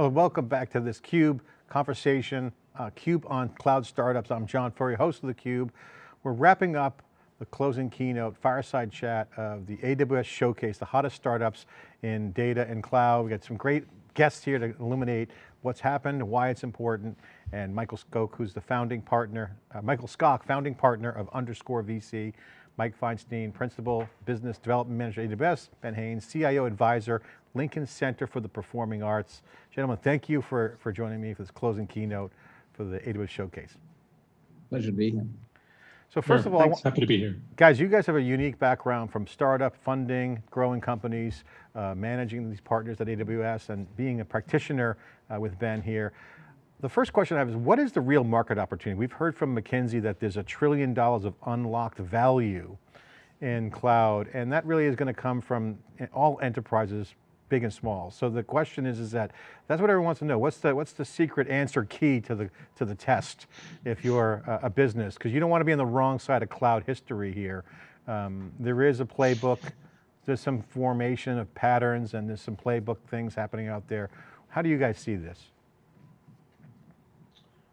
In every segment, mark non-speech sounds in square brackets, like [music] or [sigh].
Hello, welcome back to this CUBE conversation, uh, CUBE on cloud startups. I'm John Furrier, host of the Cube. We're wrapping up the closing keynote, fireside chat of the AWS Showcase, the hottest startups in data and cloud. We got some great guests here to illuminate what's happened, why it's important, and Michael Skok, who's the founding partner, uh, Michael Skok, founding partner of Underscore VC, Mike Feinstein, Principal Business Development Manager at AWS, Ben Haines, CIO Advisor, Lincoln Center for the Performing Arts. Gentlemen, thank you for, for joining me for this closing keynote for the AWS Showcase. Pleasure to be here. So first of all, thanks. happy to be here. Guys, you guys have a unique background from startup funding, growing companies, uh, managing these partners at AWS and being a practitioner uh, with Ben here. The first question I have is, what is the real market opportunity? We've heard from McKinsey that there's a trillion dollars of unlocked value in cloud, and that really is going to come from all enterprises, big and small. So the question is, is that, that's what everyone wants to know. What's the, what's the secret answer key to the, to the test if you're a, a business? Because you don't want to be on the wrong side of cloud history here. Um, there is a playbook, there's some formation of patterns and there's some playbook things happening out there. How do you guys see this?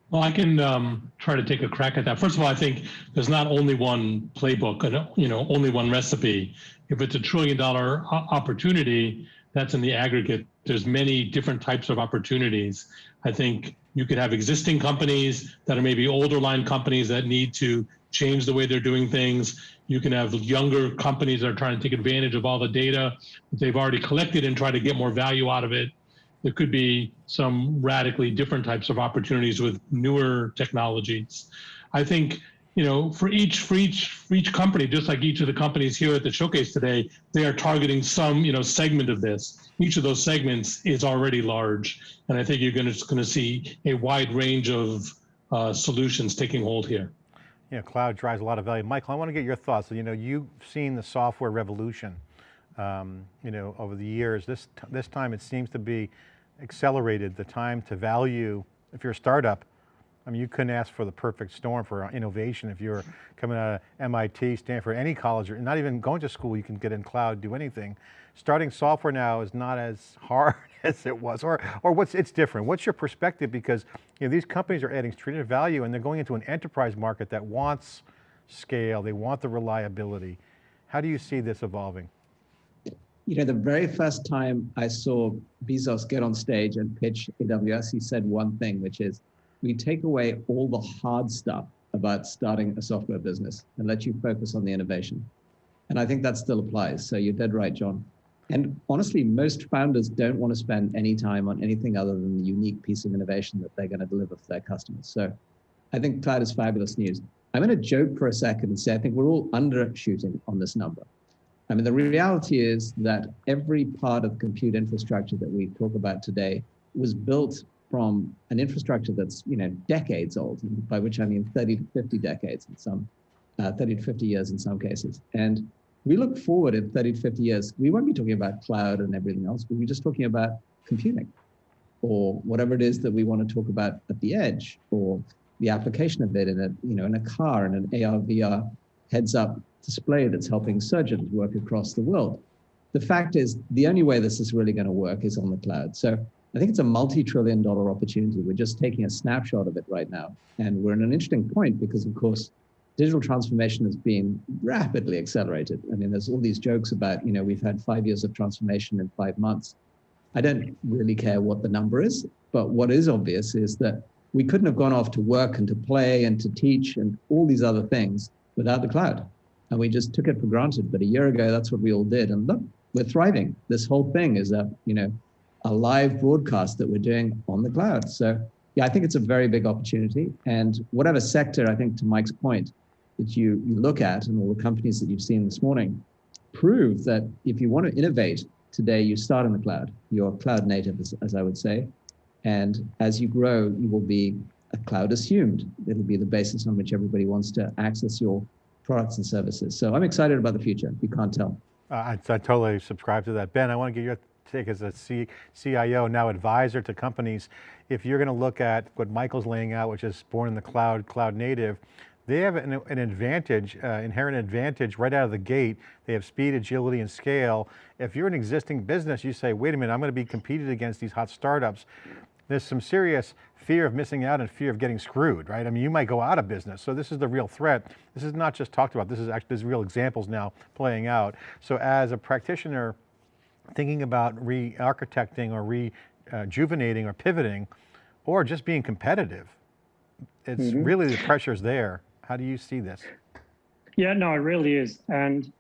Well, I can um, try to take a crack at that. First of all, I think there's not only one playbook and you know only one recipe. If it's a trillion dollar opportunity, that's in the aggregate. There's many different types of opportunities. I think you could have existing companies that are maybe older line companies that need to change the way they're doing things. You can have younger companies that are trying to take advantage of all the data that they've already collected and try to get more value out of it there could be some radically different types of opportunities with newer technologies. I think you know, for each for each for each company, just like each of the companies here at the showcase today, they are targeting some you know segment of this. Each of those segments is already large, and I think you're going to going to see a wide range of uh, solutions taking hold here. Yeah, cloud drives a lot of value. Michael, I want to get your thoughts. You know, you've seen the software revolution um, you know, over the years. This, this time it seems to be accelerated the time to value, if you're a startup, I mean, you couldn't ask for the perfect storm for uh, innovation if you're coming out of MIT, Stanford, any college, or not even going to school, you can get in cloud, do anything. Starting software now is not as hard [laughs] as it was, or, or what's, it's different. What's your perspective? Because you know, these companies are adding strategic value and they're going into an enterprise market that wants scale, they want the reliability. How do you see this evolving? you know, the very first time I saw Bezos get on stage and pitch AWS, he said one thing, which is, we take away all the hard stuff about starting a software business and let you focus on the innovation. And I think that still applies. So you're dead right, John. And honestly, most founders don't want to spend any time on anything other than the unique piece of innovation that they're going to deliver for their customers. So I think cloud is fabulous news. I'm going to joke for a second and say I think we're all undershooting on this number. I mean, the reality is that every part of compute infrastructure that we talk about today was built from an infrastructure that's, you know, decades old, by which I mean 30 to 50 decades in some, uh, 30 to 50 years in some cases. And we look forward in 30 to 50 years, we won't be talking about cloud and everything else, we'll be just talking about computing or whatever it is that we want to talk about at the edge or the application of it in a, you know, in a car and an AR, VR heads up display that's helping surgeons work across the world. The fact is, the only way this is really going to work is on the cloud. So I think it's a multi-trillion dollar opportunity. We're just taking a snapshot of it right now. And we're in an interesting point because, of course, digital transformation has been rapidly accelerated. I mean, there's all these jokes about, you know, we've had five years of transformation in five months. I don't really care what the number is, but what is obvious is that we couldn't have gone off to work and to play and to teach and all these other things without the cloud. And we just took it for granted. But a year ago, that's what we all did. And look, we're thriving. This whole thing is a, you know, a live broadcast that we're doing on the cloud. So yeah, I think it's a very big opportunity. And whatever sector, I think to Mike's point, that you, you look at and all the companies that you've seen this morning prove that if you want to innovate today, you start in the cloud. You're cloud native, as, as I would say. And as you grow, you will be a cloud assumed. It'll be the basis on which everybody wants to access your products and services. So I'm excited about the future, you can't tell. Uh, I, I, totally subscribe to that. Ben, I want to get your take as a C, CIO, now advisor to companies. If you're going to look at what Michael's laying out, which is born in the cloud, cloud native, they have an, an advantage, uh, inherent advantage right out of the gate. They have speed, agility, and scale. If you're an existing business, you say, wait a minute, I'm going to be competed against these hot startups. There's some serious fear of missing out and fear of getting screwed, right? I mean, you might go out of business. So this is the real threat. This is not just talked about. This is actually, there's real examples now playing out. So as a practitioner, thinking about re-architecting or rejuvenating or pivoting, or just being competitive, it's Mhm. really the pressure's there. How do you see this? Yeah, no, it really is. And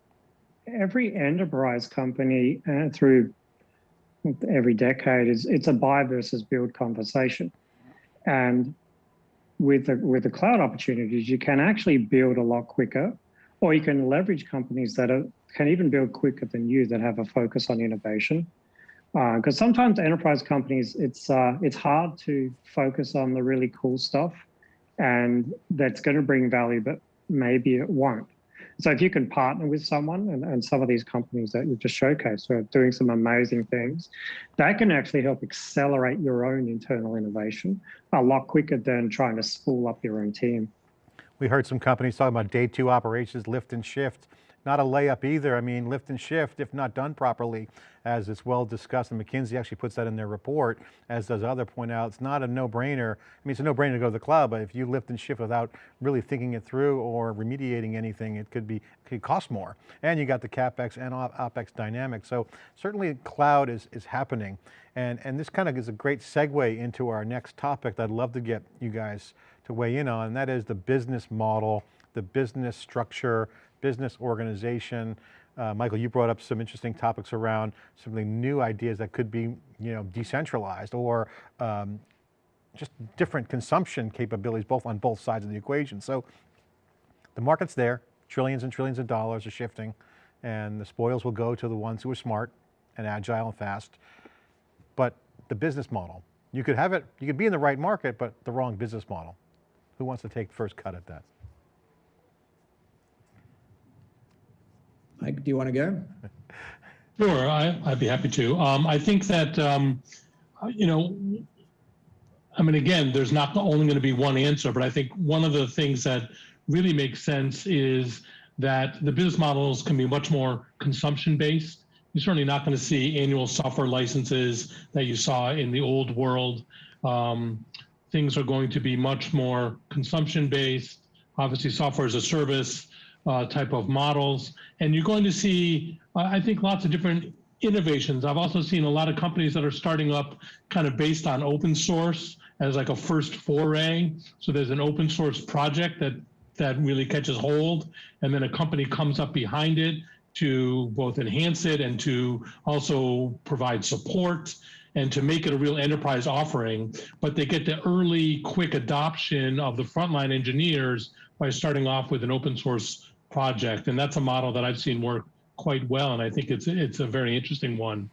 every enterprise company uh, through every decade is it's a buy versus build conversation. And with the with the cloud opportunities, you can actually build a lot quicker, or you can leverage companies that are, can even build quicker than you that have a focus on innovation. Because sometimes enterprise companies, it's uh, it's hard to focus on the really cool stuff, and that's going to bring value, but maybe it won't. So if you can partner with someone and, and some of these companies that you've just showcased are doing some amazing things, that can actually help accelerate your own internal innovation a lot quicker than trying to spool up your own team. We heard some companies talking about day two operations, lift and shift. Not a layup either. I mean, lift and shift, if not done properly, as it's well discussed, and McKinsey actually puts that in their report, as does other point out, it's not a no-brainer. I mean, it's a no-brainer to go to the cloud, but if you lift and shift without really thinking it through or remediating anything, it could be, could cost more. And you got the CapEx and op- OpEx dynamics. So certainly cloud is, is happening. And, and this kind of is a great segue into our next topic that I'd love to get you guys to weigh in on, and that is the business model, the business structure, business organization. Uh, Michael, you brought up some interesting topics around some of the new ideas that could be, you know, decentralized or um, just different consumption capabilities, both on both sides of the equation. So the market's there, trillions and trillions of dollars are shifting, and the spoils will go to the ones who are smart and agile and fast. But the business model, you could have it, you could be in the right market, but the wrong business model. Who wants to take the first cut at that? Mike, do you want to go? Sure, I, I'd be happy to. Um, I think that, um, you know, I mean, again, there's not only going to be one answer, but I think one of the things that really makes sense is that the business models can be much more consumption based. You're certainly not going to see annual software licenses that you saw in the old world. Um, things are going to be much more consumption based. Obviously, software as a service uh, type of models. And you're going to see, uh, I think, lots of different innovations. I've also seen a lot of companies that are starting up kind of based on open source as like a first foray. So there's an open source project that that really catches hold, and then a company comes up behind it to both enhance it and to also provide support and to make it a real enterprise offering. But they get the early, quick adoption of the frontline engineers by starting off with an open source project. And that's a model that I've seen work quite well. And I think it's, it's a very interesting one.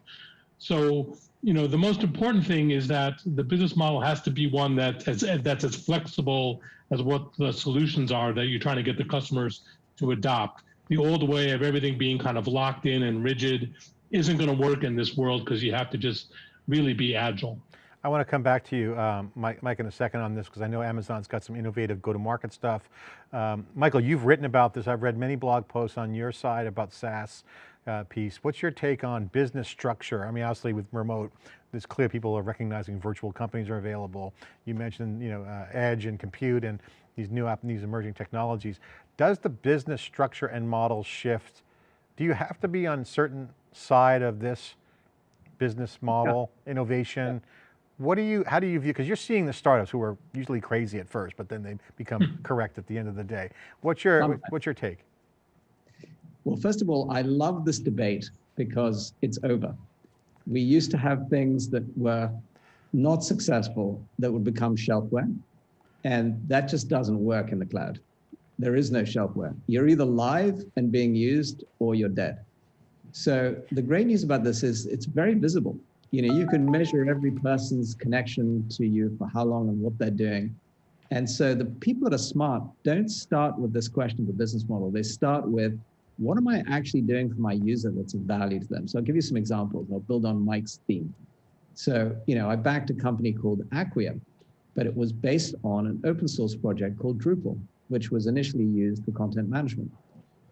So, you know, the most important thing is that the business model has to be one that is, that's as flexible as what the solutions are that you're trying to get the customers to adopt. The old way of everything being kind of locked in and rigid isn't going to work in this world because you have to just really be agile. I want to come back to you, um, Mike, Mike, in a second on this because I know Amazon's got some innovative go-to-market stuff. Um, Michael, you've written about this. I've read many blog posts on your side about SaaS uh, piece. What's your take on business structure? I mean, obviously with remote, it's clear people are recognizing virtual companies are available. You mentioned, you know, uh, edge and compute and these new app, these emerging technologies. Does the business structure and model shift? Do you have to be on certain side of this business model, yeah. innovation? Yeah. What do you, how do you view, because you're seeing the startups who are usually crazy at first, but then they become correct at the end of the day. What's your, um, what's your take? Well, first of all, I love this debate because it's over. We used to have things that were not successful that would become shelfware. And that just doesn't work in the cloud. There is no shelfware. You're either live and being used or you're dead. So the great news about this is it's very visible. You know, you can measure every person's connection to you for how long and what they're doing. And so the people that are smart don't start with this question of the business model. They start with, what am I actually doing for my user that's of value to them? So I'll give you some examples. I'll build on Mike's theme. So, you know, I backed a company called Acquia, but it was based on an open source project called Drupal. which was initially used for content management.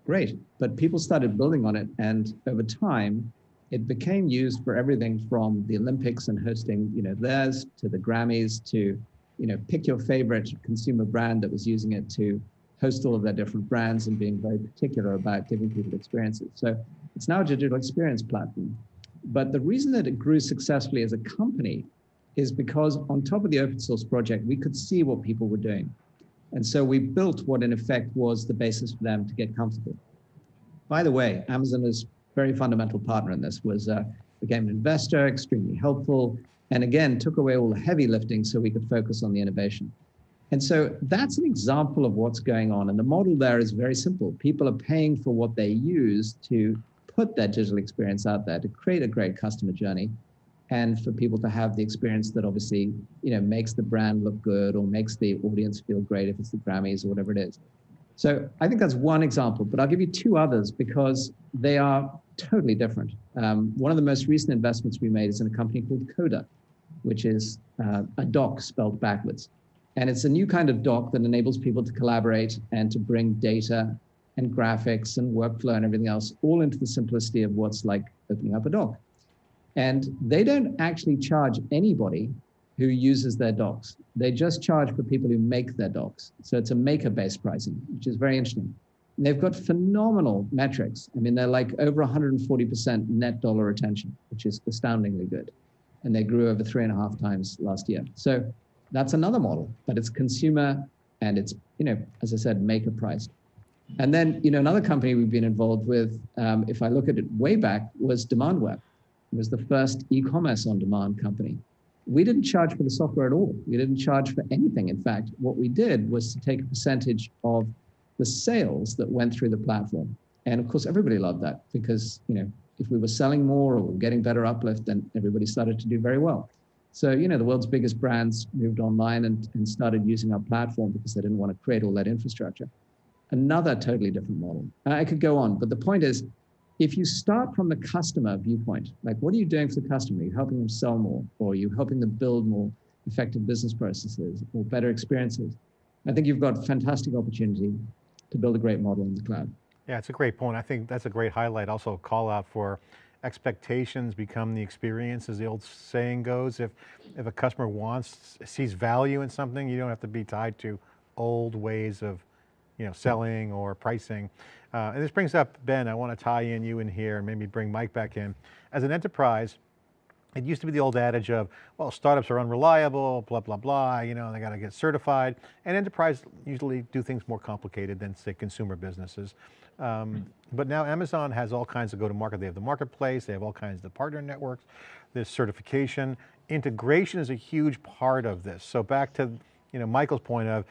Great, but people started building on it, and over time, it became used for everything from the Olympics and hosting, you know, theirs to the Grammys to, you know, pick your favorite consumer brand that was using it to host all of their different brands and being very particular about giving people experiences. So it's now a digital experience platform. But the reason that it grew successfully as a company is because on top of the open source project, we could see what people were doing. And so we built what in effect was the basis for them to get comfortable. By the way, Amazon is very fundamental partner in this, was uh, became an investor, extremely helpful, and again, took away all the heavy lifting so we could focus on the innovation. And so that's an example of what's going on. And the model there is very simple. People are paying for what they use to put that digital experience out there to create a great customer journey and for people to have the experience that obviously you know makes the brand look good or makes the audience feel great if it's the grammys or whatever it is so i think that's one example but i'll give you two others because they are totally different. Um, one of the most recent investments we made is in a company called coda which is uh, a doc spelled backwards. And it's a new kind of doc that enables people to collaborate and to bring data and graphics and workflow and everything else all into the simplicity of what's like opening up a doc. And they don't actually charge anybody who uses their docs. They just charge for people who make their docs. So it's a maker-based pricing, which is very interesting. And they've got phenomenal metrics. I mean, they're like over 140% net dollar retention, which is astoundingly good. And they grew over three and a half times last year. So that's another model, but it's consumer and it's, you know, as I said, maker priced. And then, you know, another company we've been involved with, um, if I look at it way back, was Demandware It was the first e-commerce on demand company. We didn't charge for the software at all. We didn't charge for anything. In fact, what we did was to take a percentage of the sales that went through the platform. And of course, everybody loved that because, you know, if we were selling more or getting better uplift, then everybody started to do very well. So, you know, the world's biggest brands moved online and, and started using our platform because they didn't want to create all that infrastructure. Another totally different model. I could go on, but the point is if you start from the customer viewpoint, like what are you doing for the customer? Are you helping them sell more or are you helping them build more effective business processes or better experiences? I think you've got fantastic opportunity to build a great model in the cloud. Yeah, it's a great point. I think that's a great highlight. Also call out for expectations become the experience as the old saying goes. If, if a customer wants, sees value in something, you don't have to be tied to old ways of you know, selling or pricing. Uh, and this brings up, Ben, I want to tie in you in here and maybe bring Mike back in. As an enterprise, it used to be the old adage of, well, startups are unreliable, blah, blah, blah, you know, they got to get certified. And enterprise usually do things more complicated than say consumer businesses. Um, but now Amazon has all kinds of go-to-market. They have the marketplace, they have all kinds of partner networks, there's certification. Integration is a huge part of this. So back to, you know, Michael's point of,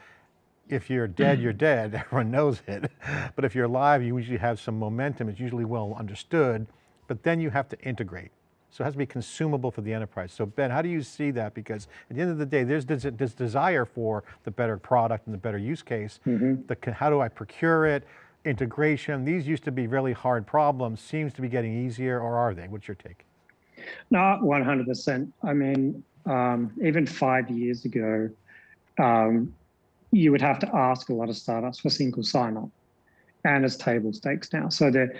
if you're dead, you're dead, [laughs] everyone knows it. But if you're alive, you usually have some momentum, it's usually well understood, but then you have to integrate. So it has to be consumable for the enterprise. So Ben, how do you see that? Because at the end of the day, there's this, this desire for the better product and the better use case. Mm -hmm. the, how do I procure it? Integration, these used to be really hard problems, seems to be getting easier, or are they? What's your take? Not 100%. I mean, um, even five years ago, um, you would have to ask a lot of startups for single sign-on, and it's table stakes now. So the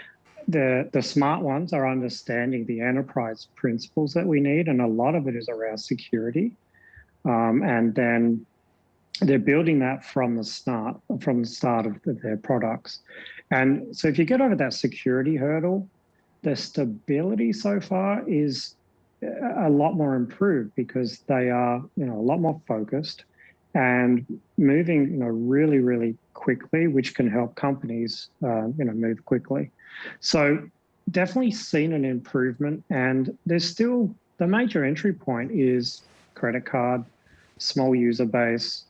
the the smart ones are understanding the enterprise principles that we need, and a lot of it is around security, um, and then they're building that from the start from the start of the, their products. And so if you get over that security hurdle, the stability so far is a lot more improved because they are you know a lot more focused and moving you know really really quickly which can help companies uh, you know move quickly. So definitely seen an improvement and there's still the major entry point is credit card small user base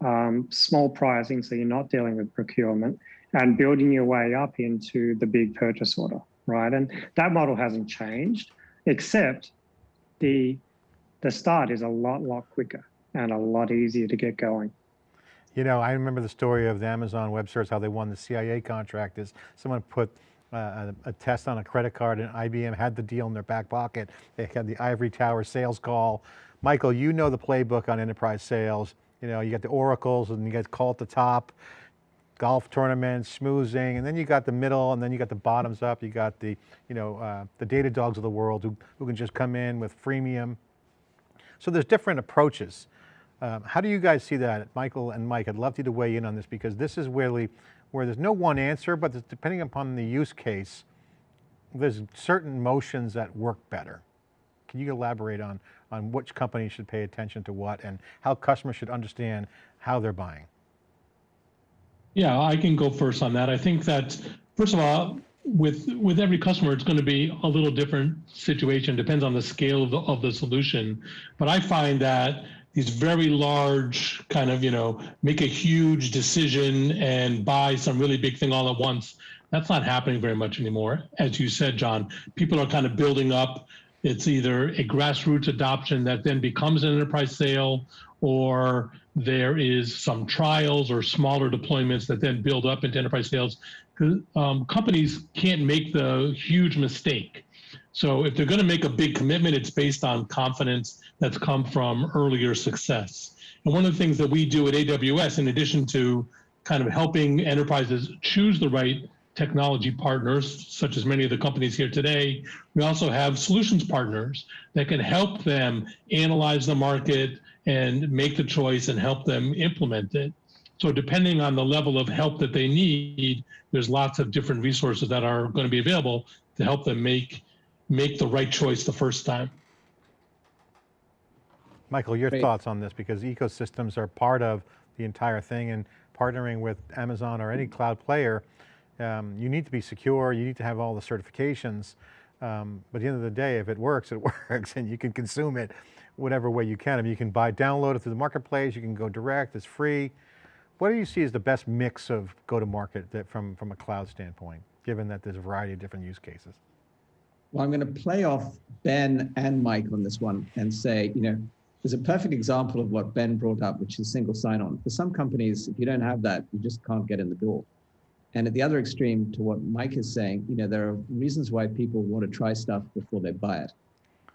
um, small pricing so you're not dealing with procurement and building your way up into the big purchase order right? And that model hasn't changed except the the start is a lot lot quicker and a lot easier to get going. You know, I remember the story of the Amazon Web Search, how they won the CIA contract is someone put uh, a, a, test on a credit card and IBM had the deal in their back pocket. They had the ivory tower sales call. Michael, you know the playbook on enterprise sales. You know, you got the oracles and you got call at the top. golf tournaments, schmoozing, and then you got the middle, and then you got the bottoms up. You got the, you know, uh, the Datadogs of the world who, who can just come in with freemium. So there's different approaches. Um, how do you guys see that, Michael and Mike? I'd love you to weigh in on this because this is really where there's no one answer, but depending upon the use case, there's certain motions that work better. Can you elaborate on, on which company should pay attention to what and how customers should understand how they're buying? Yeah, I can go first on that. I think that first of all, with with every customer, it's going to be a little different situation. Depends on the scale of the, of the solution. But I find that these very large kind of you know make a huge decision and buy some really big thing all at once. That's not happening very much anymore. As you said, John, people are kind of building up. It's either a grassroots adoption that then becomes an enterprise sale, or there is some trials or smaller deployments that then build up into enterprise sales. Um, companies can't make the huge mistake. So if they're going to make a big commitment, it's based on confidence that's come from earlier success. And one of the things that we do at AWS, in addition to kind of helping enterprises choose the right technology partners, such as many of the companies here today, we also have solutions partners that can help them analyze the market, and make the choice and help them implement it. So depending on the level of help that they need, there's lots of different resources that are going to be available to help them make make the right choice the first time. Michael, your Great. thoughts on this because ecosystems are part of the entire thing and partnering with Amazon or any cloud player, um, you need to be secure, you need to have all the certifications, um, but at the end of the day, if it works, it [laughs] works and you can consume it whatever way you can. I mean, you can buy, download it through the marketplace, you can go direct, it's free. What do you see as the best mix of go-to-market that from, from a cloud standpoint, given that there's a variety of different use cases? Well, I'm going to play off Ben and Mike on this one and say, you know, there's a perfect example of what Ben brought up, which is single sign-on. For some companies, if you don't have that, you just can't get in the door. And at the other extreme to what Mike is saying, you know, there are reasons why people want to try stuff before they buy it.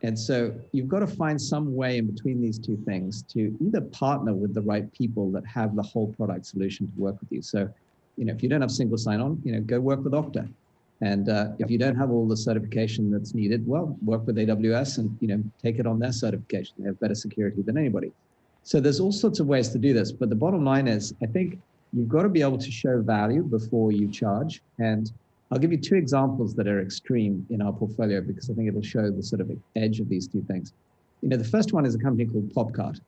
And so you've got to find some way in between these two things to either partner with the right people that have the whole product solution to work with you. So, you know, if you don't have single sign-on, you know, go work with Okta. And uh, if you don't have all the certification that's needed, well, work with AWS and you know take it on their certification. They have better security than anybody. So there's all sorts of ways to do this. But the bottom line is, I think you've got to be able to show value before you charge. And I'll give you two examples that are extreme in our portfolio because I think it'll show the sort of edge of these two things. You know, the first one is a company called Popcart.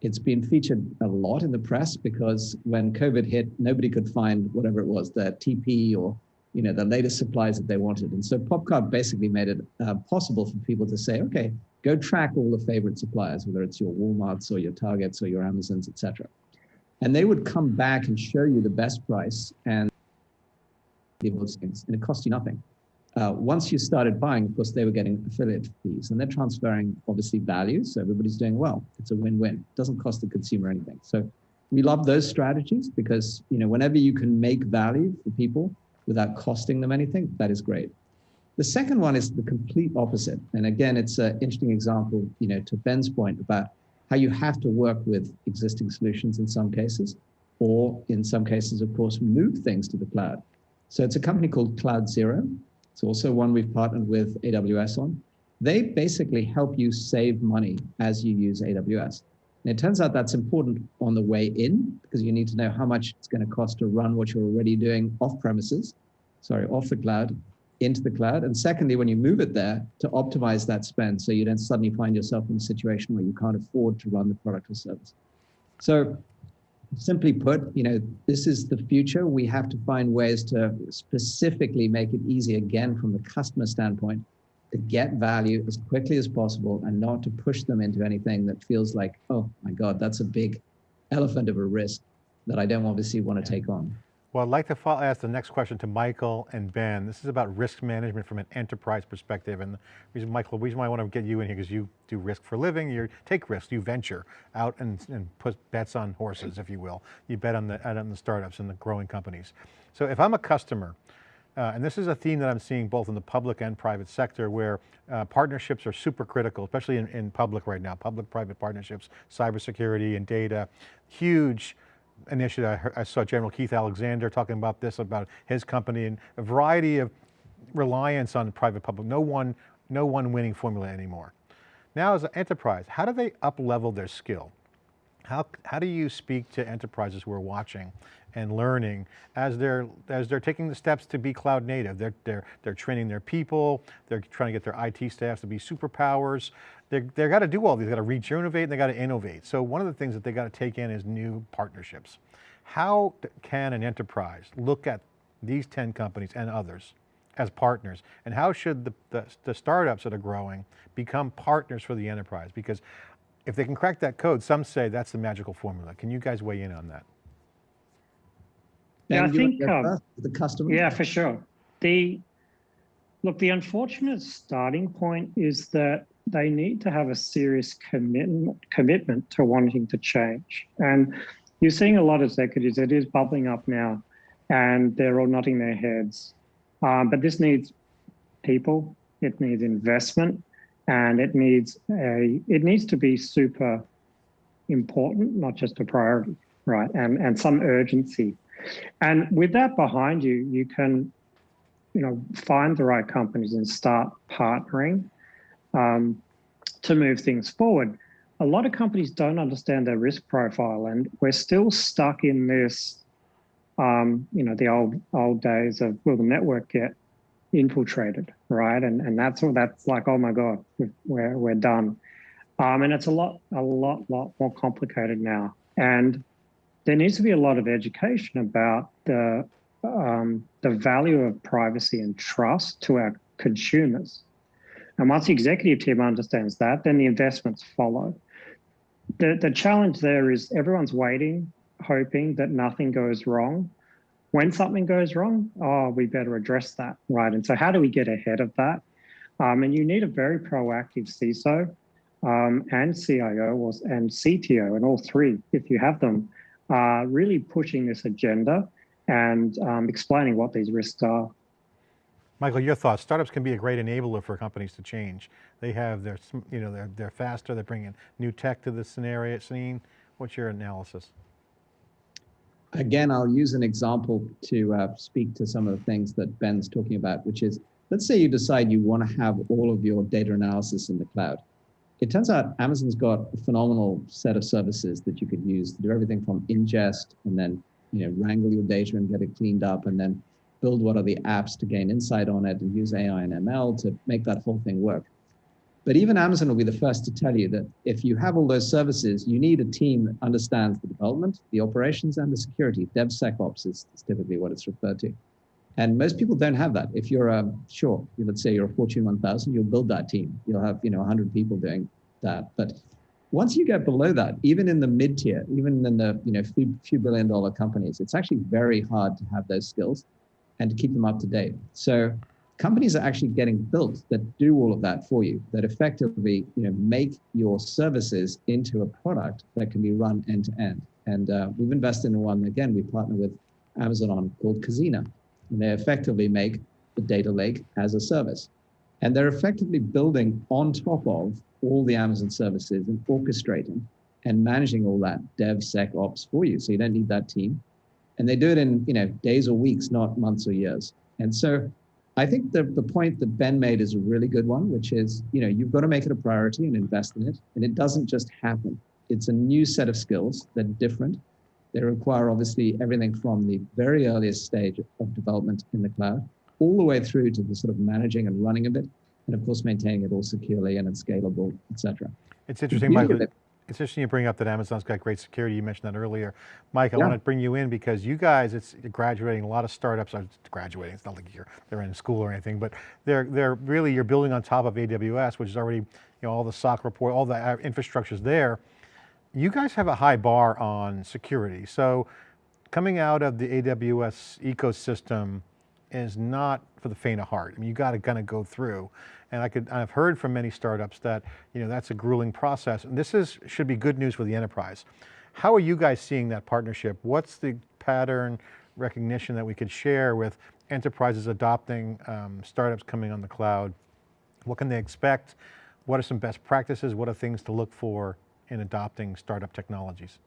It's been featured a lot in the press because when COVID hit, nobody could find whatever it was, the TP or you know the latest supplies that they wanted. And so Popcart basically made it uh, possible for people to say, okay, go track all the favorite suppliers, whether it's your Walmarts or your Targets or your Amazons, etc. And they would come back and show you the best price and and it cost you nothing. Uh, once you started buying, of course, they were getting affiliate fees, and they're transferring obviously value, so everybody's doing well. It's a win-win. It doesn't cost the consumer anything. So we love those strategies because you know whenever you can make value for people without costing them anything, that is great. The second one is the complete opposite, and again, it's an interesting example, you know, to Ben's point about how you have to work with existing solutions in some cases, or in some cases, of course, move things to the cloud. So it's a company called CloudZero. It's also one we've partnered with AWS on. They basically help you save money as you use AWS. And it turns out that's important on the way in because you need to know how much it's going to cost to run what you're already doing off premises, sorry, off the cloud into the cloud. And secondly, when you move it there to optimize that spend so you don't suddenly find yourself in a situation where you can't afford to run the product or service. So simply put, you know, this is the future. We have to find ways to specifically make it easy again from the customer standpoint to get value as quickly as possible and not to push them into anything that feels like, oh my God, that's a big elephant of a risk that I don't obviously want to take on. Well, I'd like to follow, ask the next question to Michael and Ben. This is about risk management from an enterprise perspective. And reason, Michael, the reason why I want to get you in here because you do risk for a living, you take risks, you venture out and, and put bets on horses, if you will. You bet on the, on the startups and the growing companies. So if I'm a customer, uh, and this is a theme that I'm seeing both in the public and private sector where uh, partnerships are super critical, especially in, in public right now, public-private partnerships, cybersecurity and data, huge initiative, I, I saw General Keith Alexander talking about this, about his company and a variety of reliance on private public, no one, no one winning formula anymore. Now as an enterprise, how do they up level their skill? How, how do you speak to enterprises who are watching and learning as they're, as they're taking the steps to be cloud native? They're, they're, they're training their people, they're trying to get their IT staffs to be superpowers. They've got to do all these, they've got to regenerate and they got to innovate. So one of the things that they got to take in is new partnerships. How can an enterprise look at these 10 companies and others as partners? And how should the, the, the startups that are growing become partners for the enterprise? Because if they can crack that code, some say that's the magical formula. Can you guys weigh in on that? Yeah, I Ben, you wanna think, um, the customer. Yeah, for sure. The look, the unfortunate starting point is that they need to have a serious commitment commitment to wanting to change. And you're seeing a lot of executives, it is bubbling up now, and they're all nodding their heads. Um, but this needs people, it needs investment, and it needs a it needs to be super important, not just a priority, right? And and some urgency. And with that behind you, you can, you know, find the right companies and start partnering um, to move things forward. A lot of companies don't understand their risk profile, and we're still stuck in this, um, you know, the old old days of will the network get infiltrated, right? And and that's all. That's like, oh my god, we're we're done. Um, and it's a lot, a lot, lot more complicated now. And there needs to be a lot of education about the um, the value of privacy and trust to our consumers. And once the executive team understands that, then the investments follow. The, the challenge there is everyone's waiting, hoping that nothing goes wrong. When something goes wrong, oh, we better address that, right? And so, how do we get ahead of that? Um, and you need a very proactive CISO um, and CIO and CTO, and all three, if you have them, uh, really pushing this agenda and um, explaining what these risks are. Michael, your thoughts. Startups can be a great enabler for companies to change. They have their, you know, they're, they're faster, they're bringing new tech to the scenario scene. What's your analysis? Again, I'll use an example to uh, speak to some of the things that Ben's talking about, which is, let's say you decide you want to have all of your data analysis in the cloud. It turns out Amazon's got a phenomenal set of services that you could use to do everything from ingest and then you know wrangle your data and get it cleaned up and then build what are the apps to gain insight on it and use AI and ML to make that whole thing work. But even Amazon will be the first to tell you that if you have all those services, you need a team that understands the development, the operations, and the security. DevSecOps is, is typically what it's referred to. And most people don't have that. If you're a, sure, let's say you're a Fortune 1000, you'll build that team. You'll have, you know, 100 people doing that. But once you get below that, even in the mid tier, even in the, you know, few, few billion dollar companies, it's actually very hard to have those skills and to keep them up to date. So companies are actually getting built that do all of that for you, that effectively, you know, make your services into a product that can be run end to end. And uh, we've invested in one, again, we partner with Amazon on called Cazena. And they effectively make the data lake as a service. And they're effectively building on top of all the Amazon services and orchestrating and managing all that DevSecOps for you. So you don't need that team. And they do it in you know days or weeks, not months or years. And so I think the, the point that Ben made is a really good one, which is, you know, you've got to make it a priority and invest in it. And it doesn't just happen. It's a new set of skills that are different. They require obviously everything from the very earliest stage of development in the cloud, all the way through to the sort of managing and running of it, and of course maintaining it all securely and it's scalable, et cetera. It's interesting, Michael. it- It's interesting you bring up that Amazon's got great security. You mentioned that earlier. Mike, I Yeah. want to bring you in because you guys, it's graduating, a lot of startups are graduating. It's not like you're, they're in school or anything, but they're, they're really, you're building on top of AWS, which is already, you know, all the SOC report, all the uh, infrastructure's there. You guys have a high bar on security. So coming out of the AWS ecosystem is not for the faint of heart. I mean, you got to kind of go through. And I could, I've heard from many startups that, you know, that's a grueling process. And this is, should be good news for the enterprise. How are you guys seeing that partnership? What's the pattern recognition that we could share with enterprises adopting um, startups coming on the cloud? What can they expect? What are some best practices? What are things to look for in adopting startup technologies?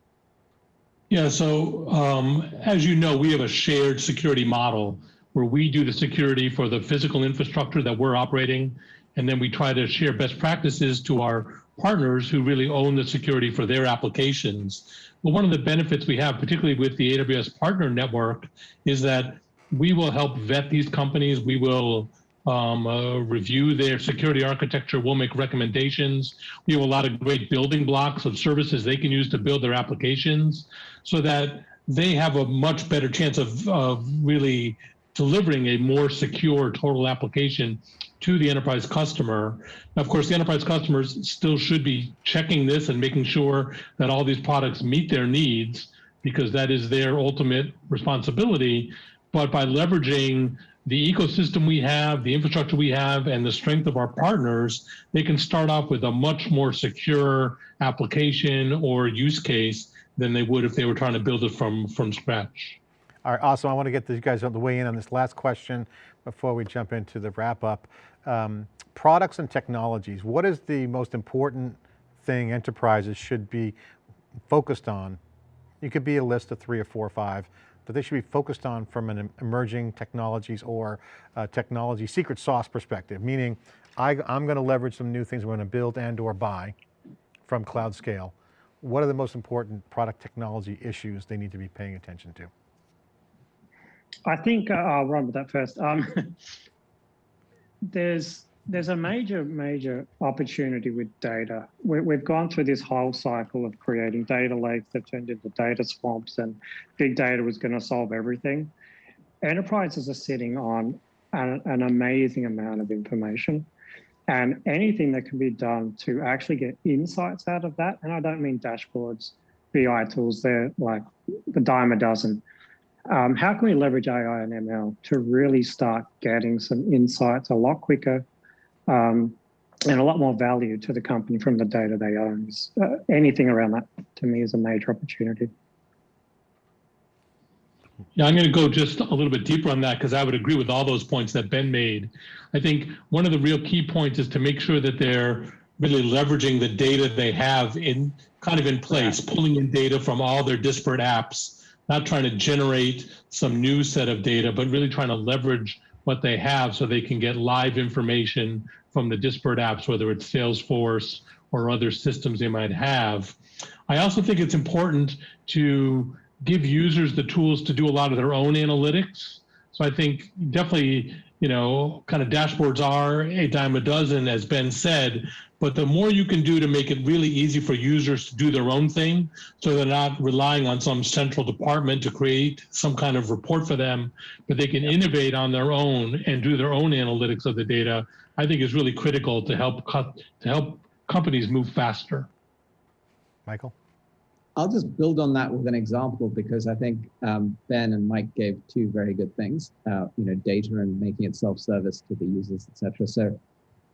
Yeah, so um, as you know, we have a shared security model where we do the security for the physical infrastructure that we're operating, and then we try to share best practices to our partners who really own the security for their applications. But one of the benefits we have, particularly with the AWS Partner Network, is that we will help vet these companies. We will um, uh, review their security architecture. We'll make recommendations. We have a lot of great building blocks of services they can use to build their applications so that they have a much better chance of, of really delivering a more secure total application to the enterprise customer. Of course, the enterprise customers still should be checking this and making sure that all these products meet their needs because that is their ultimate responsibility. But by leveraging the ecosystem we have, the infrastructure we have, and the strength of our partners, they can start off with a much more secure application or use case than they would if they were trying to build it from, from scratch. All right, awesome. I want to get you guys on the way in on this last question before we jump into the wrap up. Um, products and technologies, what is the most important thing enterprises should be focused on? You could be a list of three or four or five, but they should be focused on from an emerging technologies or uh, technology secret sauce perspective, meaning I, I'm going to leverage some new things I'm going to build and or buy from cloud scale. What are the most important product technology issues they need to be paying attention to? I think uh, I'll run with that first. Um, [laughs] there's there's a major major opportunity with data. We, we've gone through this whole cycle of creating data lakes that turned into data swamps, and big data was going to solve everything. Enterprises are sitting on an, an amazing amount of information, and anything that can be done to actually get insights out of that. And I don't mean dashboards, BI tools. They're like the dime a dozen um, how can we leverage AI and ML to really start getting some insights a lot quicker um, and a lot more value to the company from the data they own? Uh, anything around that to me is a major opportunity. Yeah, I'm going to go just a little bit deeper on that because I would agree with all those points that Ben made. I think one of the real key points is to make sure that they're really leveraging the data they have in kind of in place, pulling in data from all their disparate apps not trying to generate some new set of data, but really trying to leverage what they have so they can get live information from the disparate apps, whether it's Salesforce or other systems they might have. I also think it's important to give users the tools to do a lot of their own analytics. So I think definitely, you know, kind of dashboards are a dime a dozen, as Ben said, but the more you can do to make it really easy for users to do their own thing, so they're not relying on some central department to create some kind of report for them, but they can innovate on their own and do their own analytics of the data, I think is really critical to help cut, to help companies move faster. Michael? I'll just build on that with an example because I think um, Ben and Mike gave two very good things, uh, you know, data and making it self-service to the users, etc. So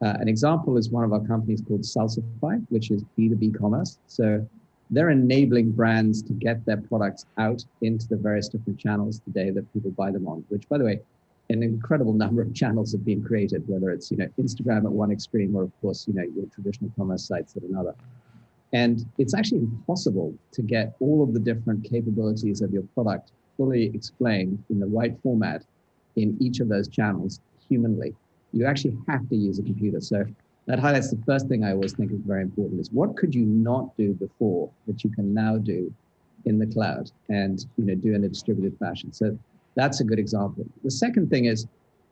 uh, an example is one of our companies called Salsify, which is B2B commerce. So they're enabling brands to get their products out into the various different channels today that people buy them on, which by the way, an incredible [laughs] number of channels have been created, whether it's, you know, Instagram at one extreme or of course, you know, your traditional commerce sites at another. And it's actually impossible to get all of the different capabilities of your product fully explained in the right format in each of those channels humanly you actually have to use a computer. So that highlights the first thing I always think is very important is what could you not do before that you can now do in the cloud and you know do in a distributed fashion. So that's a good example. The second thing is,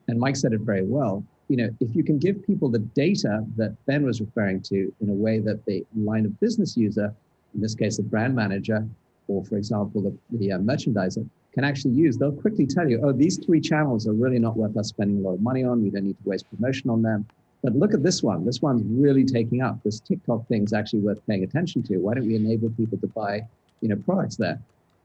and Mike said it very well, you know, if you can give people the data that Ben was referring to in a way that the line of business user, in this case, the brand manager, or for example, the, the uh, merchandiser, can actually use, they'll quickly tell you, oh, these three channels are really not worth us spending a lot of money on. We don't need to waste promotion on them. But look at this one. This one's really taking up. This TikTok thing's actually worth paying attention to. Why don't we enable people to buy, you know, products there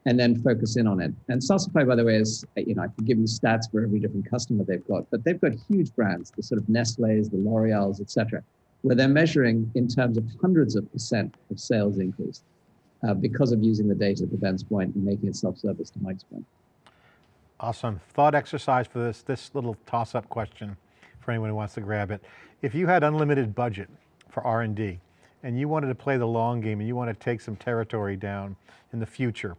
and then focus in on it? And Salsify, by the way, is, you know, I can give you stats for every different customer they've got, but they've got huge brands, the sort of Nestle's, the L'Oreal's, et cetera, where they're measuring in terms of hundreds of percent of sales increase uh, because of using the data to Ben's point and making it self-service to Mike's point. Awesome. Thought exercise for this, this little toss-up question for anyone who wants to grab it. If you had unlimited budget for R&D and you wanted to play the long game and you want to take some territory down in the future,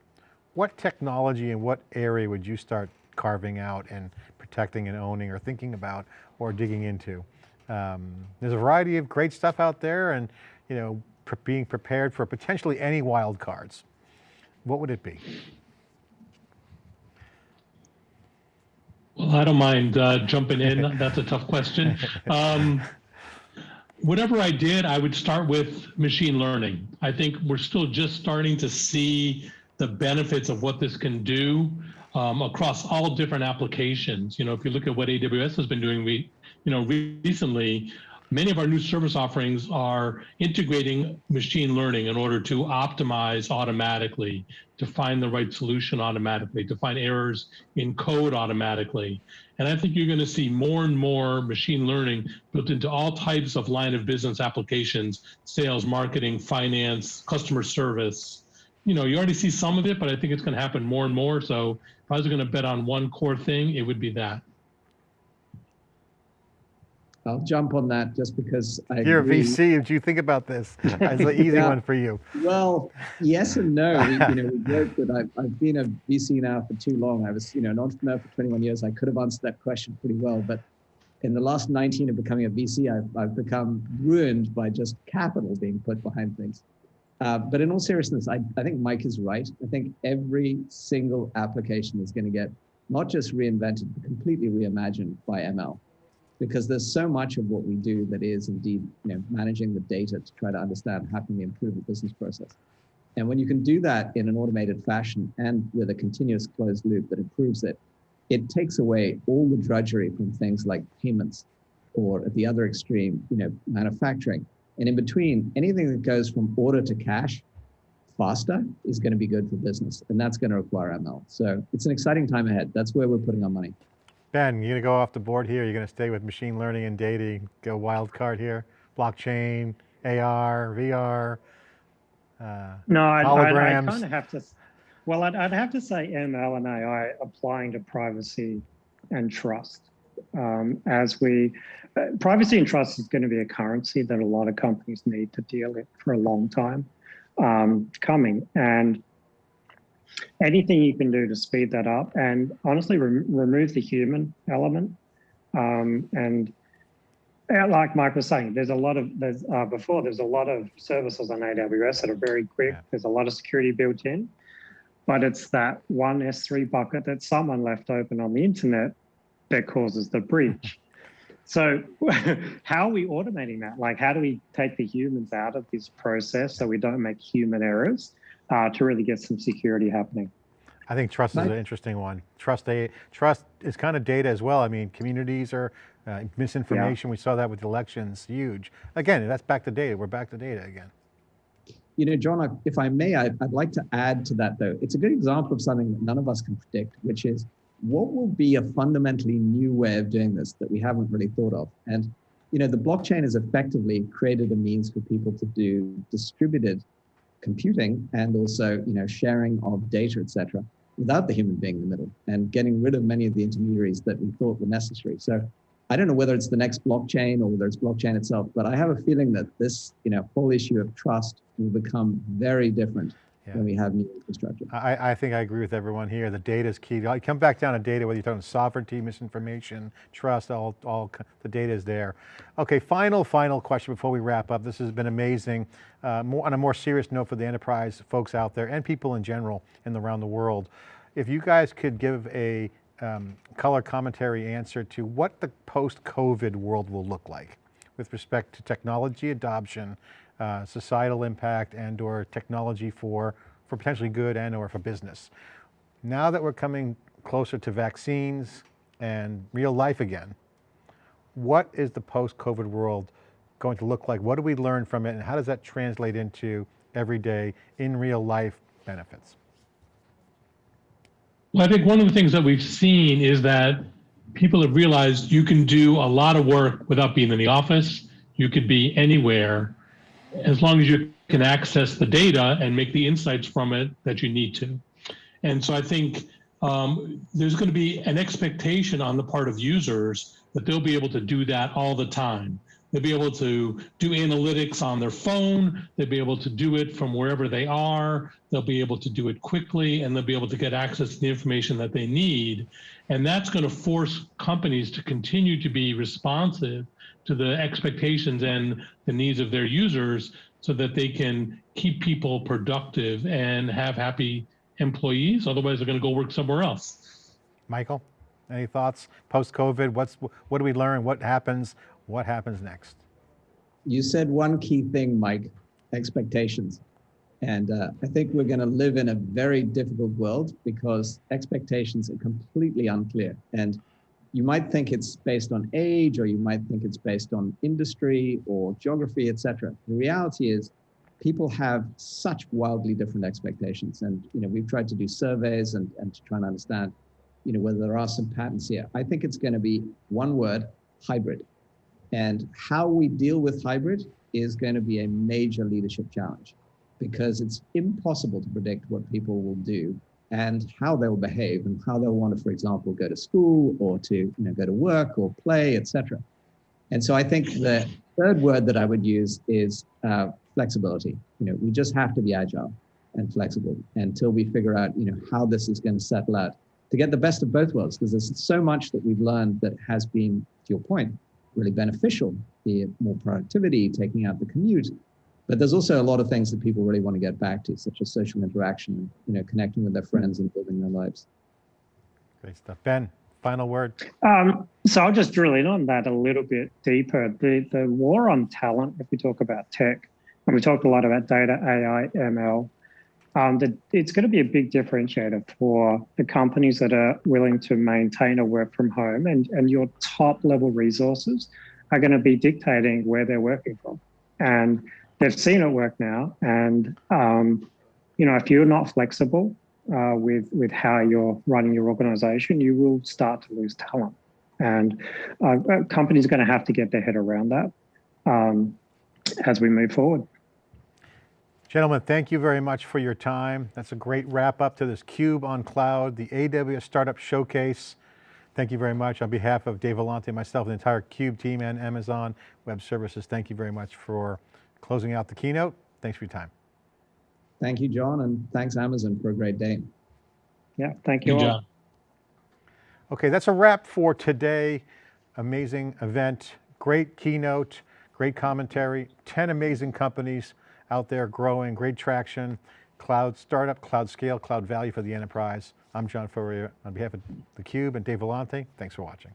what technology and what area would you start carving out and protecting and owning or thinking about or digging into? Um, there's a variety of great stuff out there and, you know, pre- being prepared for potentially any wild cards. What would it be? Well, I don't mind uh, jumping in. [laughs] That's a tough question. Um, whatever I did, I would start with machine learning. I think we're still just starting to see the benefits of what this can do um, across all different applications. You know, if you look at what AWS has been doing, we, you know, re- recently, many of our new service offerings are integrating machine learning in order to optimize automatically, to find the right solution automatically, to find errors in code automatically. And I think you're going to see more and more machine learning built into all types of line of business applications, sales, marketing, finance, customer service. You know, you already see some of it, but I think it's going to happen more and more. So if I was going to bet on one core thing, it would be that. I'll jump on that just because I You're a agree. VC, did you think about this? [laughs] It's an easy Yeah. one for you. Well, yes and no. We, you know, we joke that I've, I've been a VC now for too long. I was, you know, an entrepreneur for 21 years. I could have answered that question pretty well, but in the last 19 of becoming a VC, I've, I've become ruined by just capital being put behind things. Uh, but in all seriousness, I, I think Mike is right. I think every single application is going to get not just reinvented, but completely reimagined by ML because there's so much of what we do that is indeed you know managing the data to try to understand how can we improve the business process. And when you can do that in an automated fashion and with a continuous closed loop that improves it it takes away all the drudgery from things like payments or at the other extreme you know manufacturing and in between anything that goes from order to cash faster is going to be good for business and that's going to require ml so it's an exciting time ahead that's where we're putting our money Ben, you're gonna go off the board here? You're gonna stay with machine learning and data, go wild card here? Blockchain, AR, VR? Uh, No, I, I, I Holograms. kind of have to. Well, I'd, I'd have to say ML and AI applying to privacy and trust. Um, as we, privacy and trust is going to be a currency that a lot of companies need to deal with for a long time um, coming. And anything you can do to speed that up and honestly rem- remove the human element um, and uh, like Mike was saying, there's a lot of there's uh, before there's a lot of services on AWS that are very quick. Yeah. There's a lot of security built in, but it's that one S3 bucket that someone left open on the internet that causes the breach. So, [laughs] how are we automating that? Like, how do we take the humans out of this process so we don't make human errors uh, to really get some security happening? I think trust is an interesting one. Trust, a, trust is kind of data as well. I mean, communities are uh, misinformation. We saw that with elections, huge. Again, that's back to data. We're back to data again. You know, John, if I may, I'd, I'd like to add to that, though. It's a good example of something that none of us can predict, which is what will be a fundamentally new way of doing this that we haven't really thought of. And, you know, the blockchain has effectively created a means for people to do distributed computing and also, you know, sharing of data, etc., without the human being in the middle and getting rid of many of the intermediaries that we thought were necessary. So I don't know whether it's the next blockchain or whether it's blockchain itself, but I have a feeling that this, you know, whole issue of trust will become very different Yeah. when we have new infrastructure. I, I think I agree with everyone here. The data is key. I come back down to data, whether you're talking sovereignty, misinformation, trust, all, all the data is there. Okay, final, final question before we wrap up. This has been amazing. Uh, more, on a more serious note for the enterprise folks out there and people in general and around the world, if you guys could give a um, color commentary answer to what the post-COVID world will look like with respect to technology adoption, uh, societal impact and or technology for, for potentially good and or for business. Now that we're coming closer to vaccines and real life again, what is the post-COVID world going to look like? What do we learn from it and how does that translate into everyday, in real life benefits? Well, I think one of the things that we've seen is that people have realized you can do a lot of work without being in the office. You could be anywhere as long as you can access the data and make the insights from it that you need to. And so I think um, there's going to be an expectation on the part of users that they'll be able to do that all the time. They'll be able to do analytics on their phone. They'll be able to do it from wherever they are. They'll be able to do it quickly and they'll be able to get access to the information that they need. And that's going to force companies to continue to be responsive to the expectations and the needs of their users so that they can keep people productive and have happy employees. Otherwise, they're going to go work somewhere else. Michael, any thoughts post-COVID? What's, what do we learn? What happens? What happens next? You said one key thing, Mike, expectations. And uh, I think we're going to live in a very difficult world because expectations are completely unclear. And you might think it's based on age, or you might think it's based on industry or geography, etc. The reality is, people have such wildly different expectations. And you know, we've tried to do surveys and, and to try and understand, you know, whether there are some patterns here. I think it's going to be one word: hybrid. And how we deal with hybrid is going to be a major leadership challenge because it's impossible to predict what people will do and how they'll behave and how they'll want to, for example, go to school or to you know, go to work or play, etc. And so I think the third word that I would use is uh, flexibility. You know, we just have to be agile and flexible until we figure out, you know, how this is going to settle out to get the best of both worlds. Because there's so much that we've learned that has been, to your point, really beneficial, be it more productivity, taking out the commute. But there's also a lot of things that people really want to get back to, such as social interaction, you know, connecting with their friends and building their lives. Great stuff. Ben, final word. Um, so I'll just drill in on that a little bit deeper. The the war on talent, if we talk about tech, and we talked a lot about data, AI, ML, um, the, it's going to be a big differentiator for the companies that are willing to maintain a work from home, and and your top level resources are going to be dictating where they're working from, and they've seen it work now. And um, you know, if you're not flexible uh, with with how you're running your organization, you will start to lose talent. And uh, companies are going to have to get their head around that um, as we move forward. Gentlemen, thank you very much for your time. That's a great wrap up to this CUBE on Cloud, the AWS Startup Showcase. Thank you very much. On behalf of Dave Vellante, myself, the entire CUBE team and Amazon Web Services, thank you very much for closing out the keynote. Thanks for your time. Thank you, John, and thanks Amazon for a great day. Yeah, thank you Good all. job. Okay, that's a wrap for today. Amazing event, great keynote, great commentary, 10 amazing companies out there growing, great traction, cloud startup, cloud scale, cloud value for the enterprise. I'm John Furrier on behalf of theCUBE and Dave Vellante. Thanks for watching.